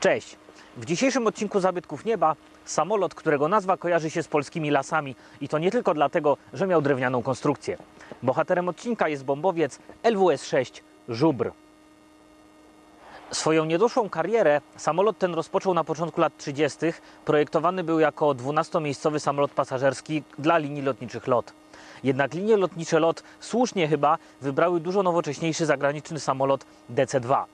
Cześć! W dzisiejszym odcinku Zabytków Nieba samolot, którego nazwa kojarzy się z polskimi lasami i to nie tylko dlatego, że miał drewnianą konstrukcję. Bohaterem odcinka jest bombowiec LWS-6 Żubr. Swoją niedoszłą karierę samolot ten rozpoczął na początku lat 30. Projektowany był jako 12-miejscowy samolot pasażerski dla linii lotniczych LOT. Jednak linie lotnicze LOT słusznie chyba wybrały dużo nowocześniejszy zagraniczny samolot DC-2.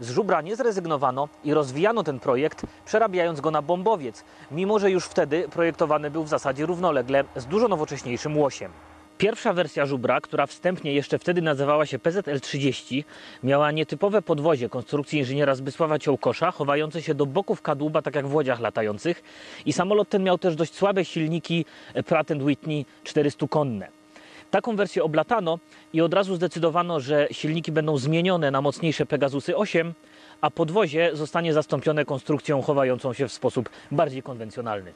Z żubra nie zrezygnowano i rozwijano ten projekt, przerabiając go na bombowiec, mimo że już wtedy projektowany był w zasadzie równolegle z dużo nowocześniejszym łosiem. Pierwsza wersja żubra, która wstępnie jeszcze wtedy nazywała się PZL-30, miała nietypowe podwozie konstrukcji inżyniera Zbysława Ciołkosza, chowające się do boków kadłuba, tak jak w łodziach latających. I samolot ten miał też dość słabe silniki Pratt Whitney 400-konne. Taką wersję oblatano i od razu zdecydowano, że silniki będą zmienione na mocniejsze Pegasusy 8, a podwozie zostanie zastąpione konstrukcją chowającą się w sposób bardziej konwencjonalny.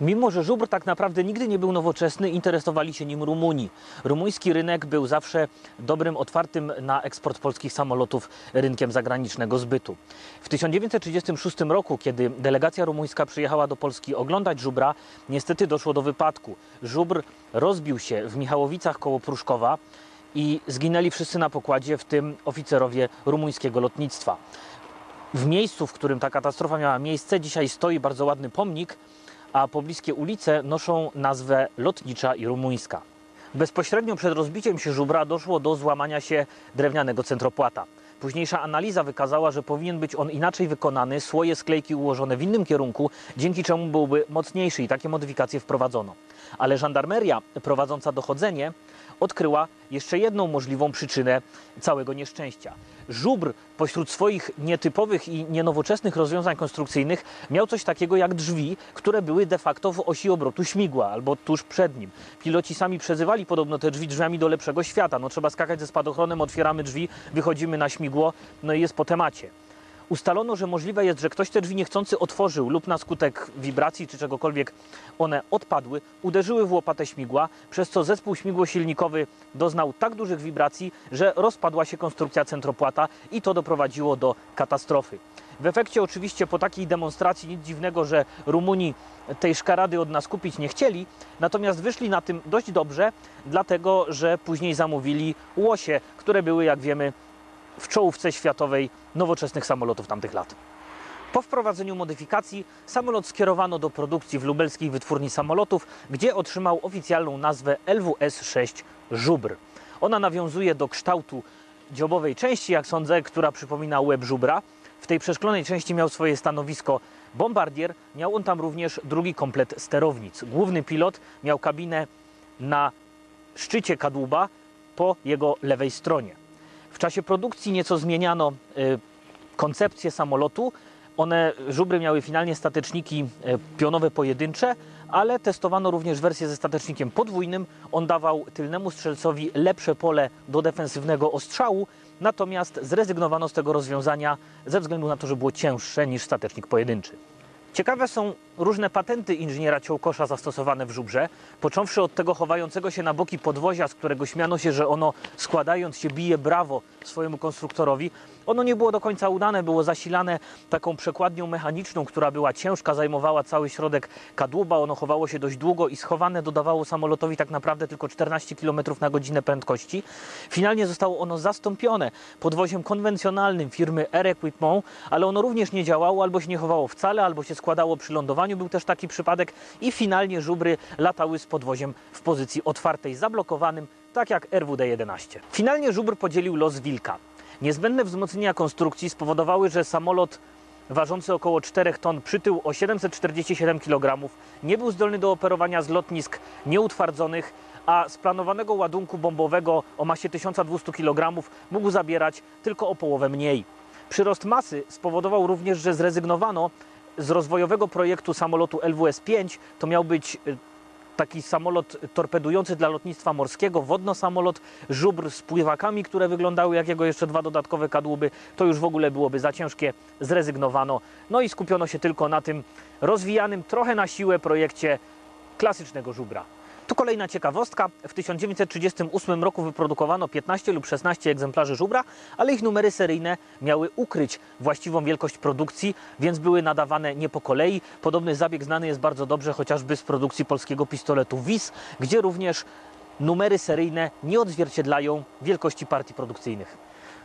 Mimo, że żubr tak naprawdę nigdy nie był nowoczesny, interesowali się nim Rumuni. Rumuński rynek był zawsze dobrym, otwartym na eksport polskich samolotów rynkiem zagranicznego zbytu. W 1936 roku, kiedy delegacja rumuńska przyjechała do Polski oglądać żubra, niestety doszło do wypadku. Żubr rozbił się w Michałowicach koło Pruszkowa i zginęli wszyscy na pokładzie, w tym oficerowie rumuńskiego lotnictwa. W miejscu, w którym ta katastrofa miała miejsce, dzisiaj stoi bardzo ładny pomnik, a pobliskie ulice noszą nazwę Lotnicza i Rumuńska. Bezpośrednio przed rozbiciem się żubra doszło do złamania się drewnianego centropłata. Późniejsza analiza wykazała, że powinien być on inaczej wykonany, słoje sklejki ułożone w innym kierunku, dzięki czemu byłby mocniejszy i takie modyfikacje wprowadzono. Ale żandarmeria prowadząca dochodzenie odkryła jeszcze jedną możliwą przyczynę całego nieszczęścia. Żubr pośród swoich nietypowych i nienowoczesnych rozwiązań konstrukcyjnych miał coś takiego jak drzwi, które były de facto w osi obrotu śmigła albo tuż przed nim. Piloci sami przezywali podobno te drzwi drzwiami do lepszego świata. No trzeba skakać ze spadochronem, otwieramy drzwi, wychodzimy na śmigło, no i jest po temacie. Ustalono, że możliwe jest, że ktoś te drzwi niechcący otworzył lub na skutek wibracji czy czegokolwiek one odpadły, uderzyły w łopatę śmigła, przez co zespół śmigłosilnikowy doznał tak dużych wibracji, że rozpadła się konstrukcja centropłata i to doprowadziło do katastrofy. W efekcie oczywiście po takiej demonstracji nic dziwnego, że Rumuni tej szkarady od nas kupić nie chcieli, natomiast wyszli na tym dość dobrze, dlatego że później zamówili łosie, które były, jak wiemy, w czołówce światowej nowoczesnych samolotów tamtych lat. Po wprowadzeniu modyfikacji samolot skierowano do produkcji w lubelskiej wytwórni samolotów, gdzie otrzymał oficjalną nazwę LWS-6 Żubr. Ona nawiązuje do kształtu dziobowej części, jak sądzę, która przypomina łeb żubra. W tej przeszklonej części miał swoje stanowisko bombardier, miał on tam również drugi komplet sterownic. Główny pilot miał kabinę na szczycie kadłuba po jego lewej stronie. W czasie produkcji nieco zmieniano y, koncepcję samolotu. One, żubry miały finalnie stateczniki y, pionowe pojedyncze, ale testowano również wersję ze statecznikiem podwójnym. On dawał tylnemu strzelcowi lepsze pole do defensywnego ostrzału, natomiast zrezygnowano z tego rozwiązania ze względu na to, że było cięższe niż statecznik pojedynczy. Ciekawe są różne patenty inżyniera Ciołkosza zastosowane w żubrze, począwszy od tego chowającego się na boki podwozia, z którego śmiano się, że ono składając się bije brawo swojemu konstruktorowi. Ono nie było do końca udane, było zasilane taką przekładnią mechaniczną, która była ciężka, zajmowała cały środek kadłuba, ono chowało się dość długo i schowane dodawało samolotowi tak naprawdę tylko 14 km na godzinę prędkości. Finalnie zostało ono zastąpione podwoziem konwencjonalnym firmy Air Equipment, ale ono również nie działało, albo się nie chowało wcale, albo się składało przy lądowaniu, był też taki przypadek i finalnie żubry latały z podwoziem w pozycji otwartej, zablokowanym, tak jak RWD-11. Finalnie żubr podzielił los Wilka. Niezbędne wzmocnienia konstrukcji spowodowały, że samolot ważący około 4 ton przytył o 747 kg nie był zdolny do operowania z lotnisk nieutwardzonych, a z planowanego ładunku bombowego o masie 1200 kg mógł zabierać tylko o połowę mniej. Przyrost masy spowodował również, że zrezygnowano z rozwojowego projektu samolotu LWS-5. To miał być y, taki samolot torpedujący dla lotnictwa morskiego, wodno-samolot, żubr z pływakami, które wyglądały jak jego jeszcze dwa dodatkowe kadłuby. To już w ogóle byłoby za ciężkie, zrezygnowano. No i skupiono się tylko na tym rozwijanym trochę na siłę projekcie klasycznego żubra. Tu kolejna ciekawostka. W 1938 roku wyprodukowano 15 lub 16 egzemplarzy żubra, ale ich numery seryjne miały ukryć właściwą wielkość produkcji, więc były nadawane nie po kolei. Podobny zabieg znany jest bardzo dobrze chociażby z produkcji polskiego pistoletu WIS, gdzie również numery seryjne nie odzwierciedlają wielkości partii produkcyjnych.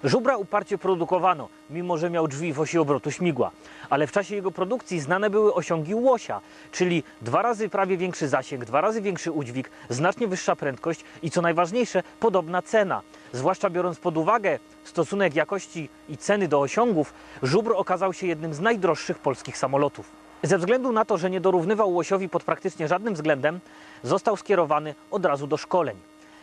Żubra uparcie produkowano, mimo że miał drzwi w osi obrotu śmigła, ale w czasie jego produkcji znane były osiągi łosia, czyli dwa razy prawie większy zasięg, dwa razy większy udźwig, znacznie wyższa prędkość i co najważniejsze, podobna cena. Zwłaszcza biorąc pod uwagę stosunek jakości i ceny do osiągów, żubr okazał się jednym z najdroższych polskich samolotów. Ze względu na to, że nie dorównywał łosiowi pod praktycznie żadnym względem, został skierowany od razu do szkoleń.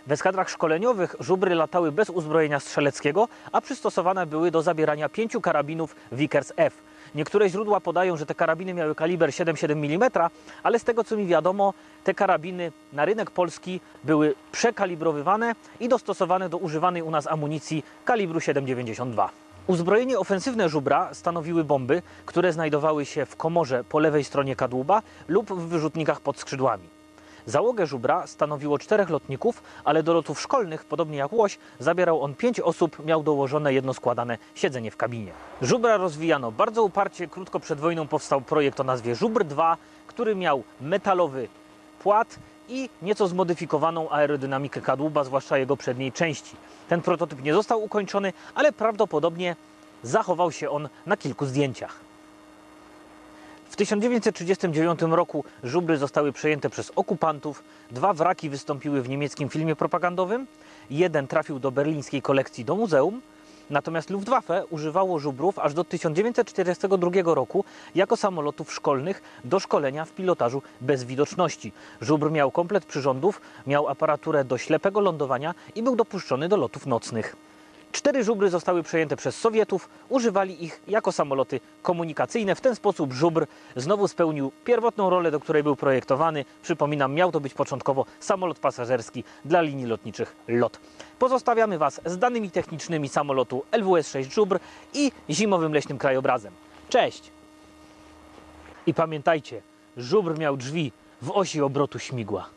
W eskadrach szkoleniowych żubry latały bez uzbrojenia strzeleckiego, a przystosowane były do zabierania pięciu karabinów Vickers F. Niektóre źródła podają, że te karabiny miały kaliber 7,7 mm, ale z tego co mi wiadomo, te karabiny na rynek polski były przekalibrowywane i dostosowane do używanej u nas amunicji kalibru 7,92. Uzbrojenie ofensywne żubra stanowiły bomby, które znajdowały się w komorze po lewej stronie kadłuba lub w wyrzutnikach pod skrzydłami. Załogę żubra stanowiło czterech lotników, ale do lotów szkolnych, podobnie jak łoś, zabierał on pięć osób, miał dołożone jedno składane siedzenie w kabinie. Żubra rozwijano bardzo uparcie. Krótko przed wojną powstał projekt o nazwie Żubr 2, który miał metalowy płat i nieco zmodyfikowaną aerodynamikę kadłuba, zwłaszcza jego przedniej części. Ten prototyp nie został ukończony, ale prawdopodobnie zachował się on na kilku zdjęciach. W 1939 roku żubry zostały przejęte przez okupantów. Dwa wraki wystąpiły w niemieckim filmie propagandowym. Jeden trafił do berlińskiej kolekcji do muzeum. Natomiast Luftwaffe używało żubrów aż do 1942 roku jako samolotów szkolnych do szkolenia w pilotażu bez widoczności. Żubr miał komplet przyrządów, miał aparaturę do ślepego lądowania i był dopuszczony do lotów nocnych. Cztery żubry zostały przejęte przez Sowietów, używali ich jako samoloty komunikacyjne. W ten sposób żubr znowu spełnił pierwotną rolę, do której był projektowany. Przypominam, miał to być początkowo samolot pasażerski dla linii lotniczych LOT. Pozostawiamy Was z danymi technicznymi samolotu LWS-6 Żubr i zimowym leśnym krajobrazem. Cześć! I pamiętajcie, żubr miał drzwi w osi obrotu śmigła.